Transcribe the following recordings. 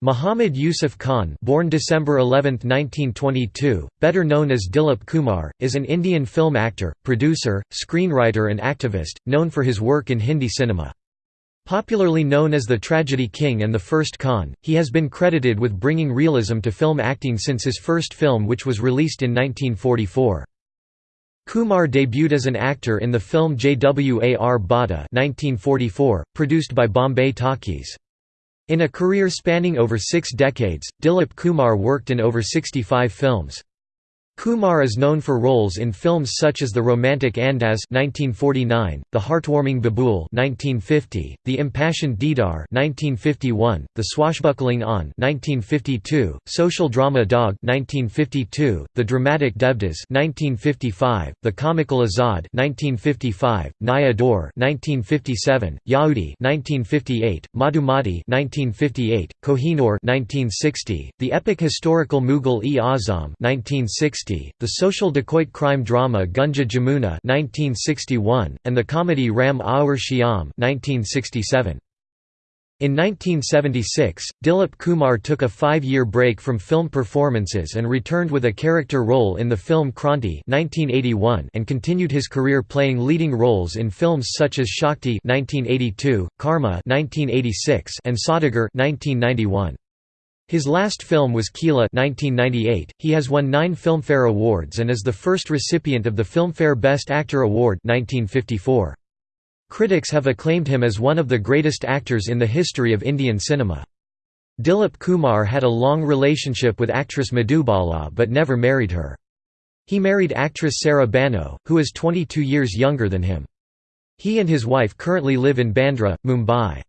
Muhammad Yusuf Khan born December 11, 1922, better known as Dilip Kumar, is an Indian film actor, producer, screenwriter and activist, known for his work in Hindi cinema. Popularly known as the Tragedy King and the First Khan, he has been credited with bringing realism to film acting since his first film which was released in 1944. Kumar debuted as an actor in the film Jwar Bhata 1944, produced by Bombay Talkies. In a career spanning over six decades, Dilip Kumar worked in over 65 films. Kumar is known for roles in films such as The Romantic Andaz (1949), The Heartwarming Babool (1950), The Impassioned Deedar (1951), The Swashbuckling Aan (1952), Social Drama Daag (1952), The Dramatic Devdas (1955), The Comical Azad (1955), Naya Daur (1957), Yahudi (1958), Madhumati (1958), Kohinoor (1960), The Epic Historical Mughal-e-Azam (1960). The social dacoit crime drama Gunga Jamuna 1961, and the comedy Ram Aur Shyam 1967. In 1976, Dilip Kumar took a five-year break from film performances and returned with a character role in the film Kranti 1981 and continued his career playing leading roles in films such as Shakti 1982, Karma 1986 and Saudagar 1991. His last film was Qila 1998. He has won nine Filmfare Awards and is the first recipient of the Filmfare Best Actor Award 1954. Critics have acclaimed him as one of the greatest actors in the history of Indian cinema. Dilip Kumar had a long relationship with actress Madhubala but never married her. He married actress Saira Banu, who is 22 years younger than him. He and his wife currently live in Bandra, Mumbai.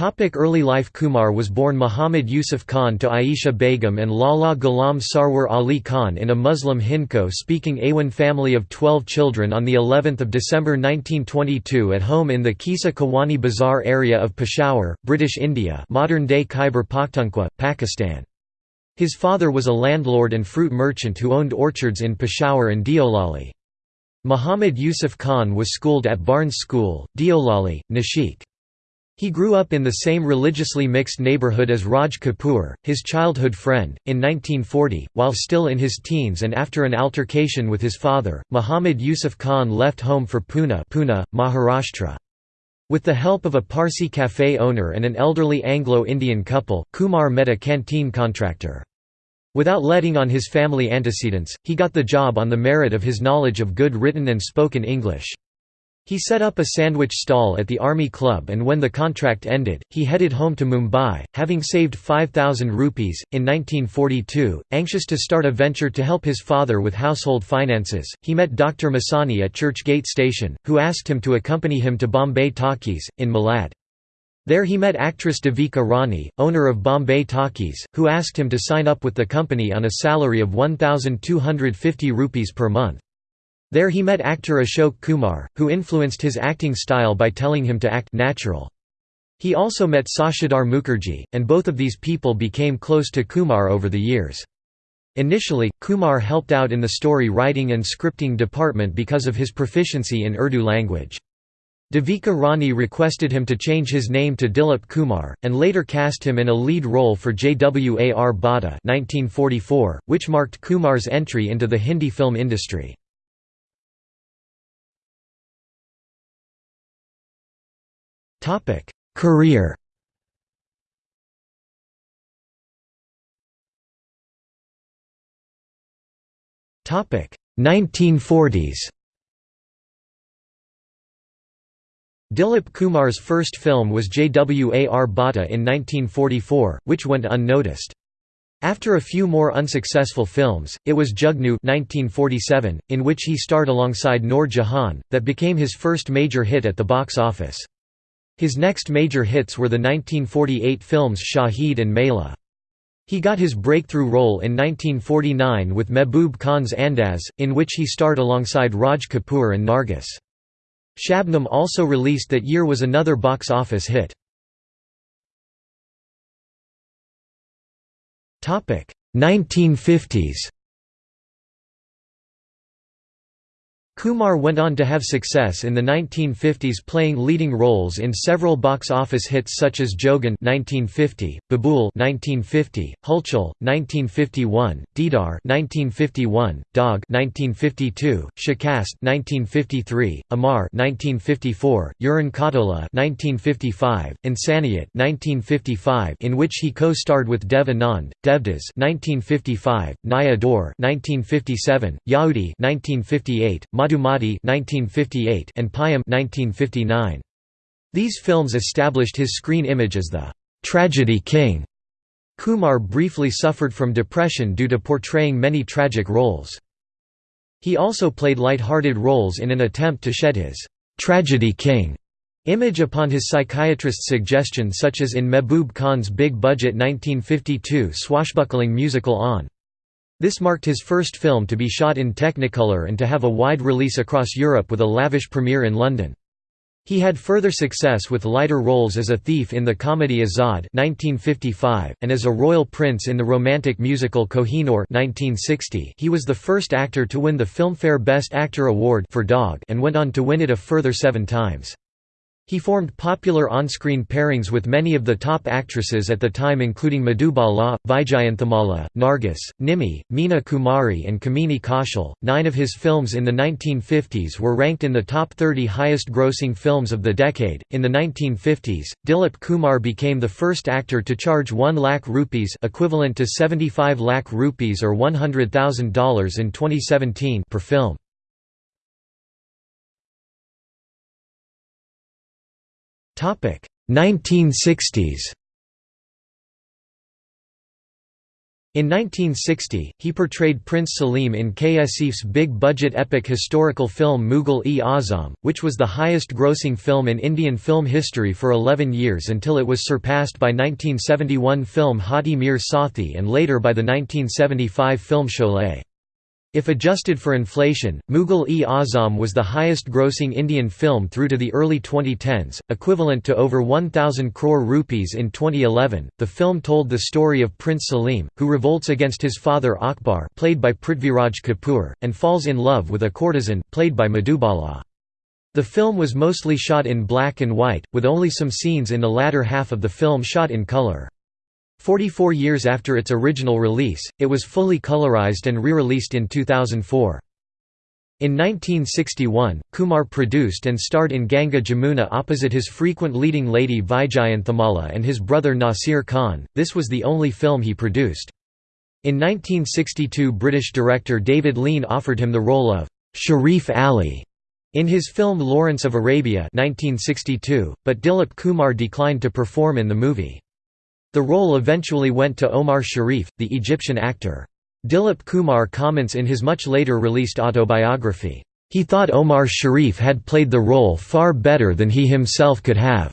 Early life Kumar was born Muhammad Yusuf Khan to Aisha Begum and Lala Ghulam Sarwar Ali Khan in a Muslim Hindko-speaking Awan family of 12 children on of December 1922 at home in the Qissa Khawani Bazaar area of Peshawar, British India modern-day Khyber Pakhtunkhwa, Pakistan. His father was a landlord and fruit merchant who owned orchards in Peshawar and Deolali. Muhammad Yusuf Khan was schooled at Barnes School, Deolali, Nashik. He grew up in the same religiously mixed neighborhood as Raj Kapoor, his childhood friend. In 1940, while still in his teens and after an altercation with his father, Muhammad Yusuf Khan left home for Pune, Pune Maharashtra. With the help of a Parsi cafe owner and an elderly Anglo-Indian couple, Kumar met a canteen contractor. Without letting on his family antecedents, he got the job on the merit of his knowledge of good written and spoken English. He set up a sandwich stall at the Army Club and when the contract ended, he headed home to Mumbai, having saved 5,000 rupees. In 1942, anxious to start a venture to help his father with household finances, he met Dr. Masani at Church Gate Station, who asked him to accompany him to Bombay Talkies, in Malad. There he met actress Devika Rani, owner of Bombay Talkies, who asked him to sign up with the company on a salary of 1,250 rupees per month. There he met actor Ashok Kumar, who influenced his acting style by telling him to act natural. He also met Sashadhar Mukherjee, and both of these people became close to Kumar over the years. Initially, Kumar helped out in the story writing and scripting department because of his proficiency in Urdu language. Devika Rani requested him to change his name to Dilip Kumar, and later cast him in a lead role for Jwar Bhata 1944, which marked Kumar's entry into the Hindi film industry. Topic: Career. Topic: 1940s. Dilip Kumar's first film was Jwar Bhata in 1944, which went unnoticed. After a few more unsuccessful films, it was Jugnu 1947, in which he starred alongside Noor Jahan, that became his first major hit at the box office. His next major hits were the 1948 films Shahid and Mela. He got his breakthrough role in 1949 with Mehboob Khan's Andaz, in which he starred alongside Raj Kapoor and Nargis. Shabnam also released that year was another box office hit. 1950s Kumar went on to have success in the 1950s playing leading roles in several box office hits such as Jogan 1950, Babool 1950, Hulchul 1951, Deedar 1951, Daag 1952, Shikast 1953, Amar 1954, Uran Khatola 1955, Insaniyat 1955 in which he co-starred with Dev Anand, Devdas 1955, Naya Daur 1957, Yahudi 1958, Madhumati 1958 and Payam 1959. These films established his screen image as the tragedy king. Kumar briefly suffered from depression due to portraying many tragic roles. He also played light-hearted roles in an attempt to shed his tragedy king image upon his psychiatrist's suggestion such as in Mehboob Khan's big-budget 1952 swashbuckling musical Aan. This marked his first film to be shot in Technicolor and to have a wide release across Europe with a lavish premiere in London. He had further success with lighter roles as a thief in the comedy Azad (1955) and as a royal prince in the romantic musical Kohinoor (1960). He was the first actor to win the Filmfare Best Actor award for Daag and went on to win it a further 7 times. He formed popular on-screen pairings with many of the top actresses at the time including Madhubala, Vyjayanthimala, Nargis, Nimmi, Meena Kumari and Kamini Kaushal. Nine of his films in the 1950s were ranked in the top 30 highest-grossing films of the decade. In the 1950s, Dilip Kumar became the first actor to charge 1 lakh rupees equivalent to 75 lakh rupees or $100,000 in 2017 per film. 1960s In 1960, he portrayed Prince Salim in K. Asif's big-budget epic historical film Mughal-e-Azam, which was the highest-grossing film in Indian film history for 11 years until it was surpassed by 1971 film Haathi Mere Saathi and later by the 1975 film Sholay. If adjusted for inflation, Mughal-e-Azam was the highest-grossing Indian film through to the early 2010s, equivalent to over 1,000 crore rupees in 2011. The film told the story of Prince Salim, who revolts against his father Akbar, played by Prithviraj Kapoor, and falls in love with a courtesan, played by Madhubala. The film was mostly shot in black and white, with only some scenes in the latter half of the film shot in color. Forty-four years after its original release, it was fully colorized and re-released in 2004. In 1961, Kumar produced and starred in Ganga Jamuna opposite his frequent leading lady Vyjayanthimala and his brother Nasir Khan, this was the only film he produced. In 1962 British director David Lean offered him the role of Sharif Ali in his film Lawrence of Arabia 1962, but Dilip Kumar declined to perform in the movie. The role eventually went to Omar Sharif, the Egyptian actor. Dilip Kumar comments in his much later released autobiography, "...he thought Omar Sharif had played the role far better than he himself could have."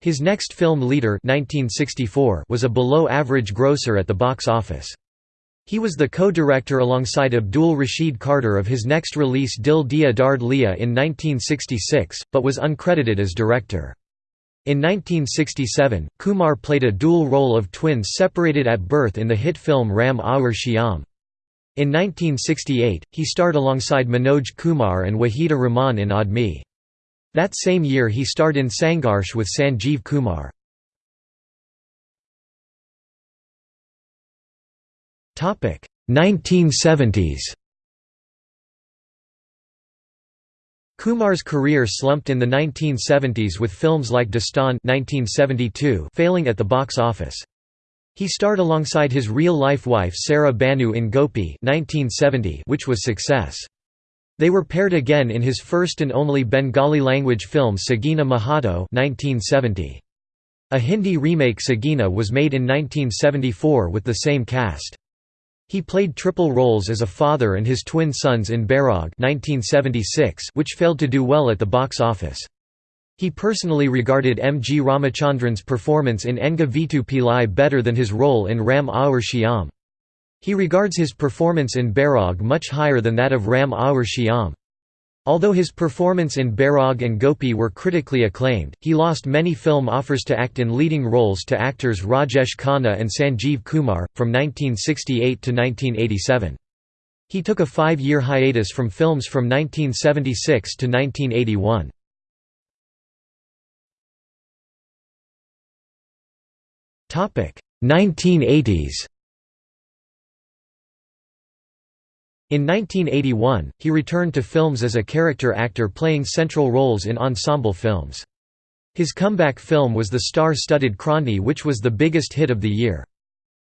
His next film Leader 1964 was a below-average grosser at the box office. He was the co-director alongside Abdul Rashid Kardar of his next release Dil Diya Dard Liya in 1966, but was uncredited as director. In 1967, Kumar played a dual role of twins separated at birth in the hit film Ram Aur Shyam. In 1968, he starred alongside Manoj Kumar and Wahida Rahman in Admi. That same year he starred in Sangharsh with Sanjeev Kumar. Topic 1970s Kumar's career slumped in the 1970s with films like Dastan 1972 failing at the box office. He starred alongside his real-life wife Saira Banu in Gopi 1970 which was a success. They were paired again in his first and only Bengali-language film Sagina Mahato 1970. A Hindi remake Sagina was made in 1974 with the same cast. He played triple roles as a father and his twin sons in Bairag 1976 which failed to do well at the box office. He personally regarded M. G. Ramachandran's performance in Enga Veetu Pillai better than his role in Ram Aur Shyam. He regards his performance in Bairag much higher than that of Ram Aur Shyam. Although his performance in Bairag and Gopi were critically acclaimed, he lost many film offers to act in leading roles to actors Rajesh Khanna and Sanjeev Kumar, from 1968 to 1987. He took a five-year hiatus from films from 1976 to 1981. Topic 1980s. In 1981, he returned to films as a character actor playing central roles in ensemble films. His comeback film was the star-studded Kranti which was the biggest hit of the year.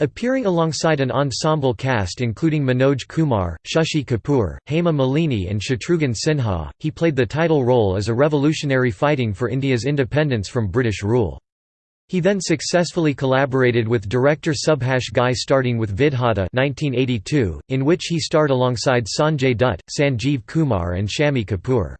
Appearing alongside an ensemble cast including Manoj Kumar, Shashi Kapoor, Hema Malini and Shatrughan Sinha, he played the title role as a revolutionary fighting for India's independence from British rule. He then successfully collaborated with director Subhash Ghai starting with Vidhata 1982, in which he starred alongside Sanjay Dutt, Sanjeev Kumar and Shammi Kapoor.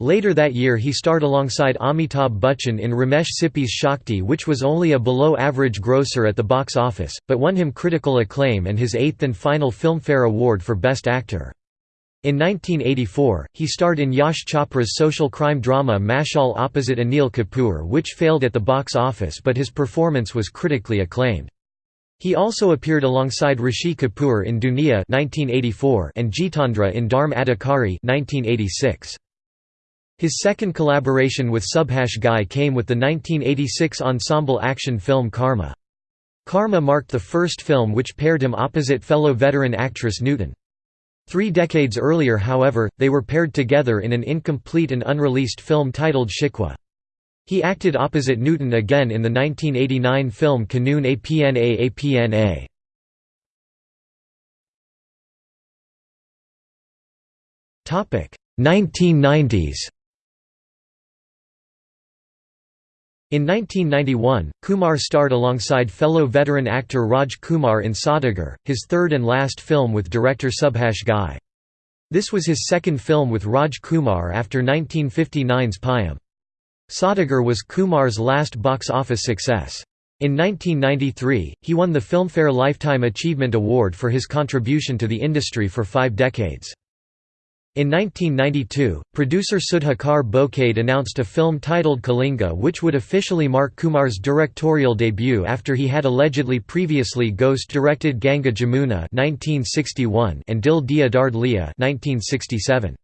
Later that year he starred alongside Amitabh Bachchan in Ramesh Sippy's Shakti which was only a below-average grosser at the box office, but won him critical acclaim and his eighth and final Filmfare Award for Best Actor. In 1984, he starred in Yash Chopra's social crime drama Mashal opposite Anil Kapoor which failed at the box office but his performance was critically acclaimed. He also appeared alongside Rishi Kapoor in Duniya 1984 and Jitendra in Dharm Adhikari 1986. His second collaboration with Subhash Ghai came with the 1986 ensemble action film Karma. Karma marked the first film which paired him opposite fellow veteran actress Nutan. Three decades earlier however, they were paired together in an incomplete and unreleased film titled Shikwa. He acted opposite Nutan again in the 1989 film Kanoon Apna Apna. Topic 1990s In 1991, Kumar starred alongside fellow veteran actor Raj Kumar in Saudagar, his third and last film with director Subhash Ghai. This was his second film with Raj Kumar after 1959's Payam. Saudagar was Kumar's last box office success. In 1993, he won the Filmfare Lifetime Achievement Award for his contribution to the industry for five decades. In 1992, producer Sudhakar Bokade announced a film titled Kalinga which would officially mark Kumar's directorial debut after he had allegedly previously ghost-directed Ganga Jamuna and Dil Diya Dard Liya 1967.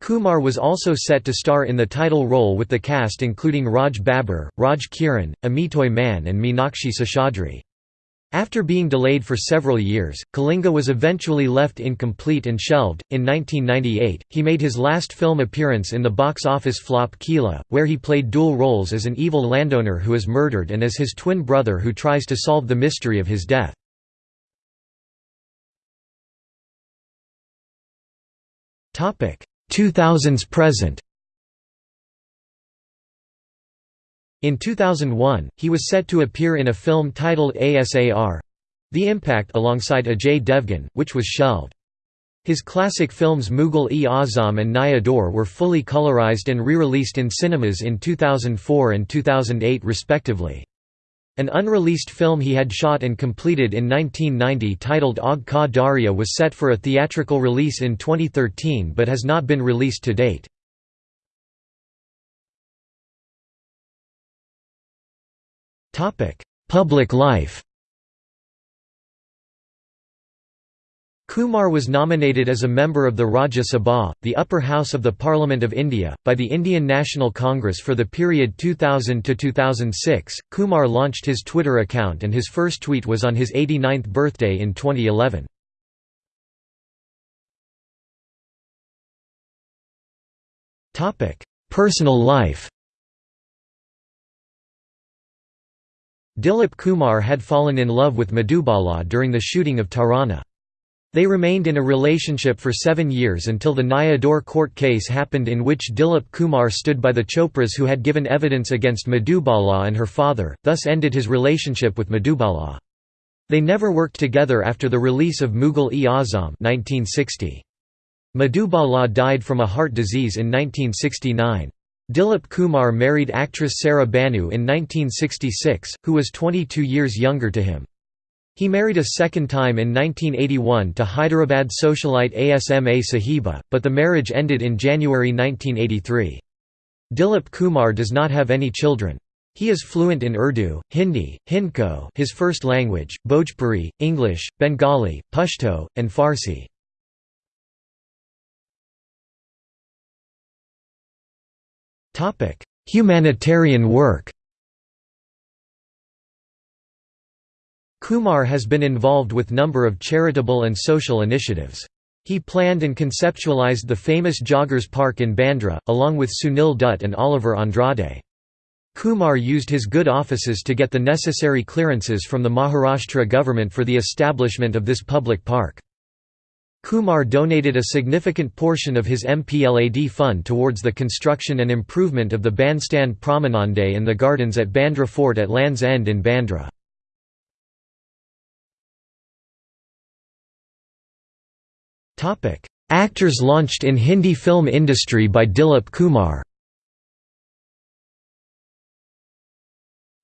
Kumar was also set to star in the title role with the cast including Raj Babbar, Raj Kiran, Amitoj Mann and Meenakshi Seshadri. After being delayed for several years, Kalinga was eventually left incomplete and shelved. In 1998, he made his last film appearance in the box office flop Kila, where he played dual roles as an evil landowner who is murdered and as his twin brother who tries to solve the mystery of his death. Topic: 2000s present. In 2001, he was set to appear in a film titled ASAR The Impact alongside Ajay Devgan, which was shelved. His classic films Mughal-e-Azam and Naya Daur were fully colorized and re-released in cinemas in 2004 and 2008 respectively. An unreleased film he had shot and completed in 1990 titled Aag Ka Darya was set for a theatrical release in 2013 but has not been released to date. Public life Kumar was nominated as a member of the Rajya Sabha, the upper house of the Parliament of India, by the Indian National Congress for the period 2000 to 2006. Kumar launched his Twitter account and his first tweet was on his 89th birthday in 2011. Topic: Personal life. Dilip Kumar had fallen in love with Madhubala during the shooting of Tarana. They remained in a relationship for seven years until the Naya court case happened in which Dilip Kumar stood by the Chopras who had given evidence against Madhubala and her father, thus ended his relationship with Madhubala. They never worked together after the release of Mughal-e-Azam Madhubala died from a heart disease in 1969. Dilip Kumar married actress Saira Banu in 1966, who was 22 years younger to him. He married a second time in 1981 to Hyderabad socialite Asma Sahiba, but the marriage ended in January 1983. Dilip Kumar does not have any children. He is fluent in Urdu, Hindi, Hindko his first language, Bhojpuri, English, Bengali, Pashto, and Farsi. Humanitarian work Kumar has been involved with number of charitable and social initiatives. He planned and conceptualized the famous Joggers Park in Bandra, along with Sunil Dutt and Oliver Andrade. Kumar used his good offices to get the necessary clearances from the Maharashtra government for the establishment of this public park. Kumar donated a significant portion of his MPLAD fund towards the construction and improvement of the bandstand promenade and the gardens at Bandra Fort at Land's End in Bandra. Actors launched in Hindi film industry by Dilip Kumar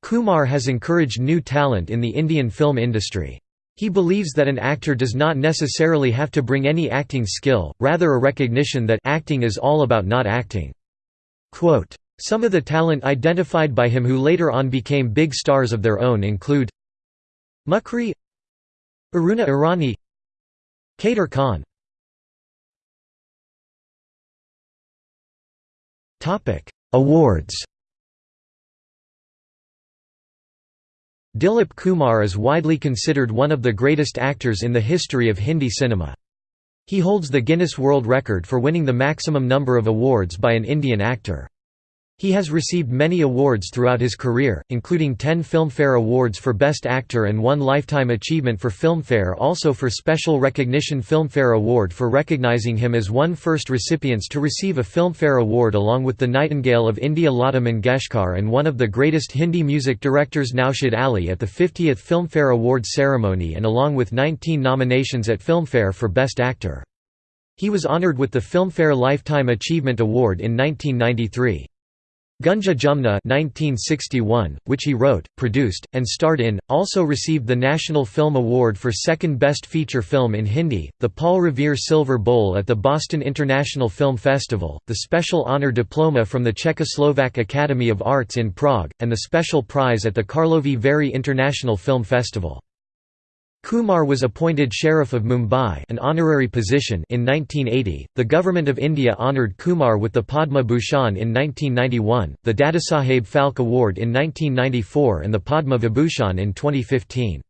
Kumar has encouraged new talent in the Indian film industry. He believes that an actor does not necessarily have to bring any acting skill, rather a recognition that acting is all about not acting. Quote, Some of the talent identified by him who later on became big stars of their own include Mukri Aruna Irani Kader Khan Awards Dilip Kumar is widely considered one of the greatest actors in the history of Hindi cinema. He holds the Guinness World Record for winning the maximum number of awards by an Indian actor. He has received many awards throughout his career, including 10 Filmfare Awards for Best Actor and one Lifetime Achievement for Filmfare also for Special Recognition Filmfare Award for recognizing him as one first recipients to receive a Filmfare Award along with the Nightingale of India Lata Mangeshkar and one of the greatest Hindi music directors Naushad Ali at the 50th Filmfare Awards ceremony and along with 19 nominations at Filmfare for Best Actor. He was honored with the Filmfare Lifetime Achievement Award in 1993. Gunga Jumna 1961, which he wrote, produced, and starred in, also received the National Film Award for Second Best Feature Film in Hindi, the Paul Revere Silver Bowl at the Boston International Film Festival, the Special Honor Diploma from the Czechoslovak Academy of Arts in Prague, and the Special Prize at the Karlovy Vary International Film Festival. Kumar was appointed Sheriff of Mumbai an honorary position in 1980. The Government of India honoured Kumar with the Padma Bhushan in 1991, the Dadasaheb Phalke Award in 1994 and the Padma Vibhushan in 2015.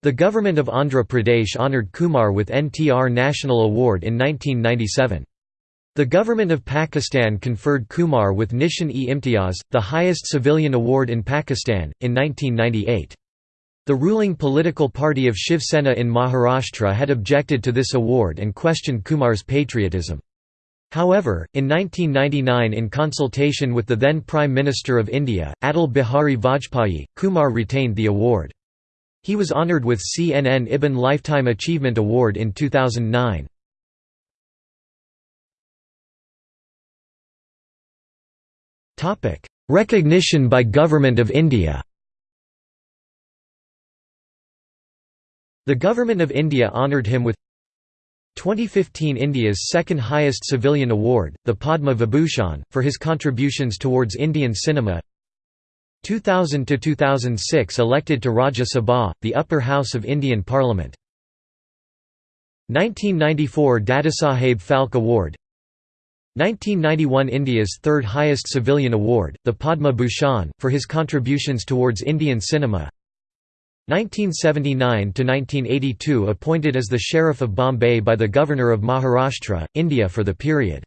The Government of Andhra Pradesh honoured Kumar with NTR National Award in 1997. The Government of Pakistan conferred Kumar with Nishan-e-Imtiaz, the highest civilian award in Pakistan, in 1998. The ruling political party of Shiv Sena in Maharashtra had objected to this award and questioned Kumar's patriotism. However, in 1999 in consultation with the then Prime Minister of India, Atal Bihari Vajpayee, Kumar retained the award. He was honoured with CNN IBN Lifetime Achievement Award in 2009. Recognition by Government of India The Government of India honoured him with 2015 India's second highest civilian award, the Padma Vibhushan, for his contributions towards Indian cinema. 2000–2006 elected to Rajya Sabha, the upper house of Indian Parliament. 1994 Dadasaheb Phalke Award. 1991 India's third highest civilian award, the Padma Bhushan, for his contributions towards Indian cinema 1979–1982 appointed as the Sheriff of Bombay by the Governor of Maharashtra, India for the period.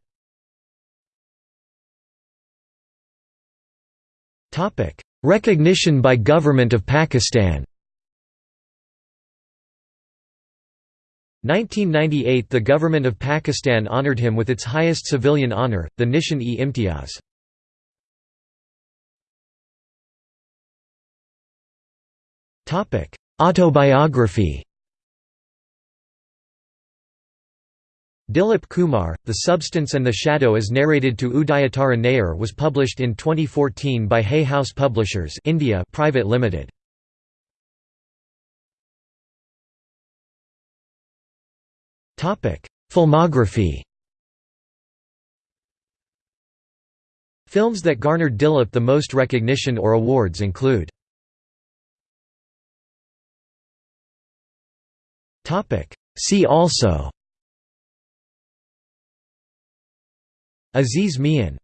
Recognition by Government of Pakistan 1998 – The Government of Pakistan honoured him with its highest civilian honour, the Nishan-e-Imtiaz. Autobiography. Dilip Kumar, The Substance and the Shadow as narrated to Udayatara Nair was published in 2014 by Hay House Publishers India Private Limited. Filmography. Films that garnered Dilip the most recognition or awards include See also. Aziz Mian